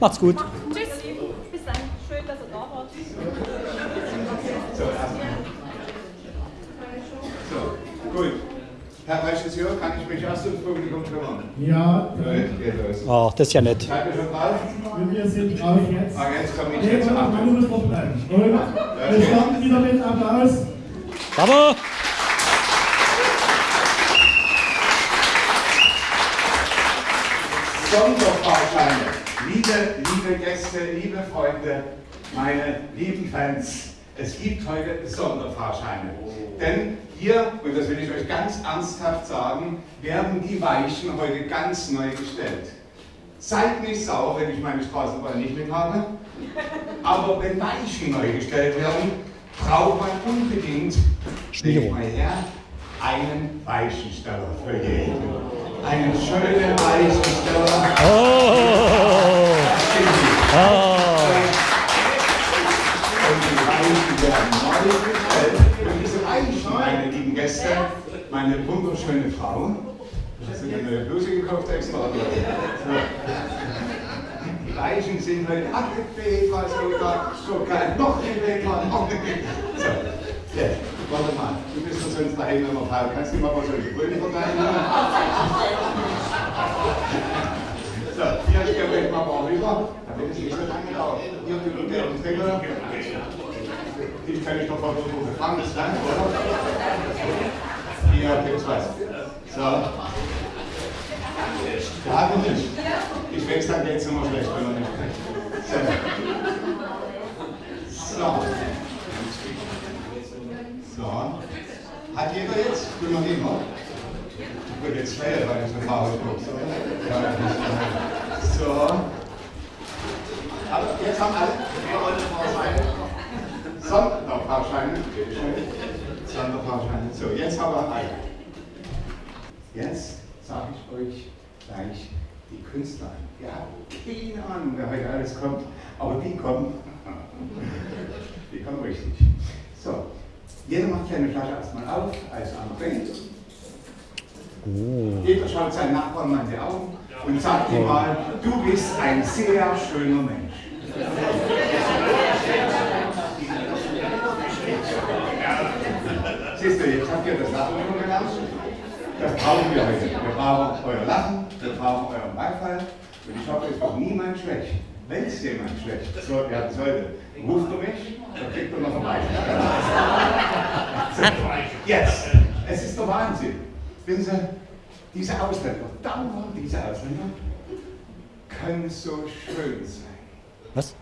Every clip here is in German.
Macht's gut. Tschüss. Bis dann. Schön, dass ihr da wart. So, erstmal. So, gut. Herr Regisseur, kann ich mich erst ums Publikum kümmern? Ja, Gut, geht los. Ach, das ist ja nett. Seid ihr schon drauf? wir sind drauf jetzt. Ah, jetzt komme ich Nee, jetzt. Und wir starten wieder mit Applaus. Bravo! Sonderfahrscheine. Liebe, liebe Gäste, liebe Freunde, meine lieben Fans, es gibt heute Sonderfahrscheine. Denn hier, und das will ich euch ganz ernsthaft sagen, werden die Weichen heute ganz neu gestellt. Seid nicht sauer, wenn ich meine Straßenbahn nicht mit habe. Aber wenn Weichen neu gestellt werden, braucht man unbedingt, leg mal her, einen Weichensteller für jeden. Einen schönen Weichensteller. Oh! Ah! Und die Weichen werden neu. Und diese Weichen, meine lieben Gäste, meine wunderschöne Frau, hast du dir eine Bluse gekauft extra? Die Weichen sind heute abgefegt, was sogar, sogar noch nicht weg. So, jetzt, warte mal, du bist doch sonst daheim immer Fall. Kannst du mal was solche Brüder verteilen? So, hier stellen wir mal mal rüber, damit es nicht so lange dauert. Hier, die gelben Finger. Die kann ich doch mal so gefangen, lang, oder? Hier gibt's was. So. Ja, noch nicht. Ich weiß, dann geht's immer schlecht, wenn man nicht kriegt. So. So. So. Hat jeder jetzt? Will noch jemand? Gut, jetzt schnell, weil ich eine Farbe gucke. Ja, so. Aber jetzt haben alle Sonderfahrscheine. Sonderfahrscheine. Bitte schön. Sonderfahrscheine. So, jetzt haben wir alle. Jetzt sage ich euch gleich die Künstler an. Ihr habt keine Ahnung, wer heute alles kommt, aber die kommen. Die kommen richtig. So, jeder macht seine Flasche erstmal auf, als André. Jeder schaut seinen Nachbarn mal in die Augen und sagt ihm mal, du bist ein sehr schöner Mensch. Siehst du, jetzt habt ihr das Lachen schon gelernt. Das brauchen wir heute. Wir brauchen euer Lachen, wir brauchen euren Beifall. Und ich hoffe, es wird niemand schlecht. Wenn es jemand schlecht so werden sollte, ruft er mich, dann kriegt er noch einen Beifall. Jetzt, es ist der Wahnsinn. Wissen Sie, diese Ausländer, dauernd diese Ausländer, können so schön sein. Was?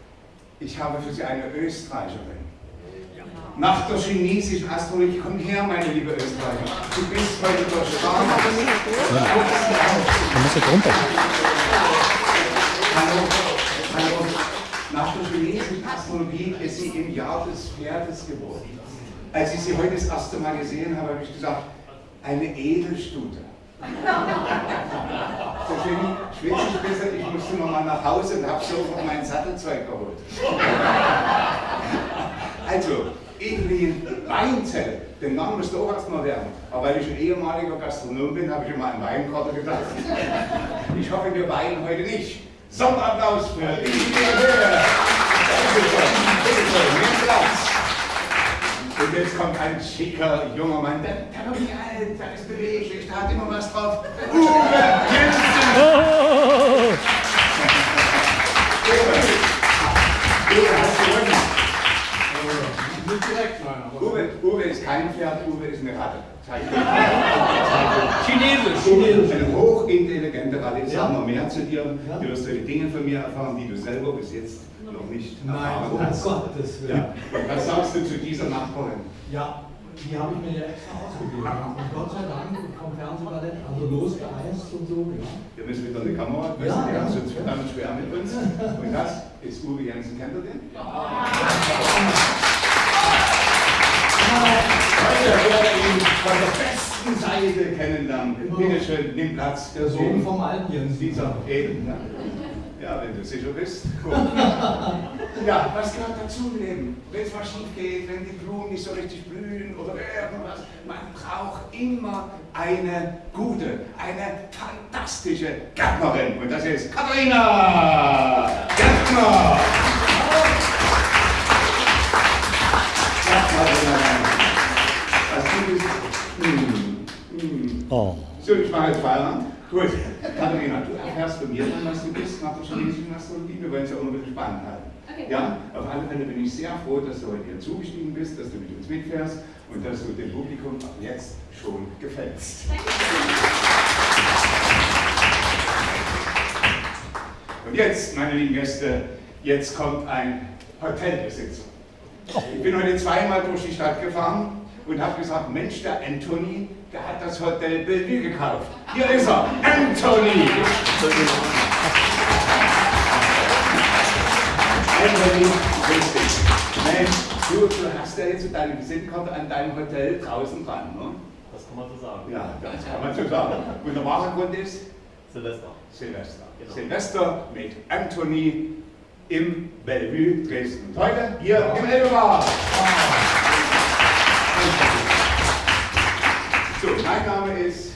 Ich habe für Sie eine Österreicherin. Nach der chinesischen Astrologie, komm her, meine liebe Österreicher. Du bist heute der Star. Da muss ich runter. Hallo, hallo. Nach der chinesischen Astrologie ist sie im Jahr des Pferdes geboren. Als ich sie heute das erste Mal gesehen habe, habe ich gesagt, eine Edelstute. Deswegen schwitze ich besser, ich musste noch mal nach Hause und habe sofort mein Sattelzeug geholt. Also, Evelyn Weinzell, den Namen musst du auch erstmal werden. Aber weil ich ein ehemaliger Gastronom bin, habe ich immer an Weinkarte gedacht. Ich hoffe, wir weinen heute nicht. Sonderapplaus für Evelyn Höhe. Dankeschön. Bitteschön, nimm Platz. Und jetzt kommt ein schicker junger Mann, der, der wird nicht alt, der ist beweglich, der hat immer was drauf. Uwe Uwe ist kein Pferd, Uwe ist eine Ratte. Chinesisch. Uwe, eine hochintelligente Ratte. Ich sag Ja. noch mehr zu dir. Ja. Du wirst heute Dinge von mir erfahren, die du selber bis jetzt noch nicht Nein, erfahren um hast. Gottes Willen. Ja. Und was sagst du zu dieser Nachbarin? Ja, die habe ich mir ja extra ausgegeben. Und Gott sei Dank vom Fernsehballett, also losgeeist und so, ja. Wir müssen wieder eine Kamera, Ja, du, die ja. haben sonst verdammt schwer mit uns. Und das ist Uwe Jensen, kennt ihr den? Heute besten Seite kennenlernen. Genau. Bitte schön, nimm Platz. Der Sohn vom alten Jens. Dieser eben. Ne? Ja, wenn du sicher bist. Gut. Ja, was gehört dazu im Leben? Wenn es mal schief geht, wenn die Blumen nicht so richtig blühen oder irgendwas, man braucht immer eine gute, eine fantastische Gärtnerin. Und das ist Katharina Gärtner. Oh. So, ich mache jetzt Feierabend. Gut, Katharina, du erfährst von mir dann, was du bist nach der chinesischen Astrologie. Wir wollen es ja auch noch ein bisschen spannend halten. Okay. Ja, auf alle Fälle bin ich sehr froh, dass du heute hier zugestiegen bist, dass du mit uns mitfährst und dass du dem Publikum ab jetzt schon gefällst. Und jetzt, meine lieben Gäste, jetzt kommt ein Hotelbesitzer. Ich bin heute zweimal durch die Stadt gefahren und habe gesagt, Mensch, der Anthony, der hat das Hotel Bellevue gekauft. Hier ist er, Anthony! Anthony, richtig. Mensch, du, du hast ja jetzt deine Visitenkarte an deinem Hotel draußen dran, ne? Das kann man so sagen. Ja, das kann man so sagen. Und der wahre Grund ist Silvester. Silvester. Genau. Silvester mit Anthony im Bellevue Dresden. Und heute hier im Elbebar. So, mein Name ist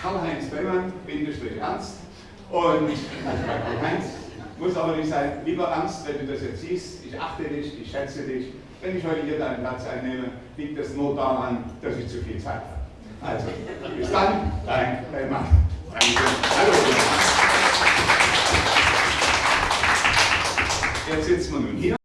Karl-Heinz Bellmann, Bindestrich Ernst. Und Heinz muss aber nicht sein, lieber Ernst, wenn du das jetzt siehst, ich achte dich, ich schätze dich. Wenn ich heute hier deinen Platz einnehme, liegt das nur daran, dass ich zu viel Zeit habe. Also, bis dann, dein Bellmann. Danke. Hallo. Jetzt sitzen wir nun hier.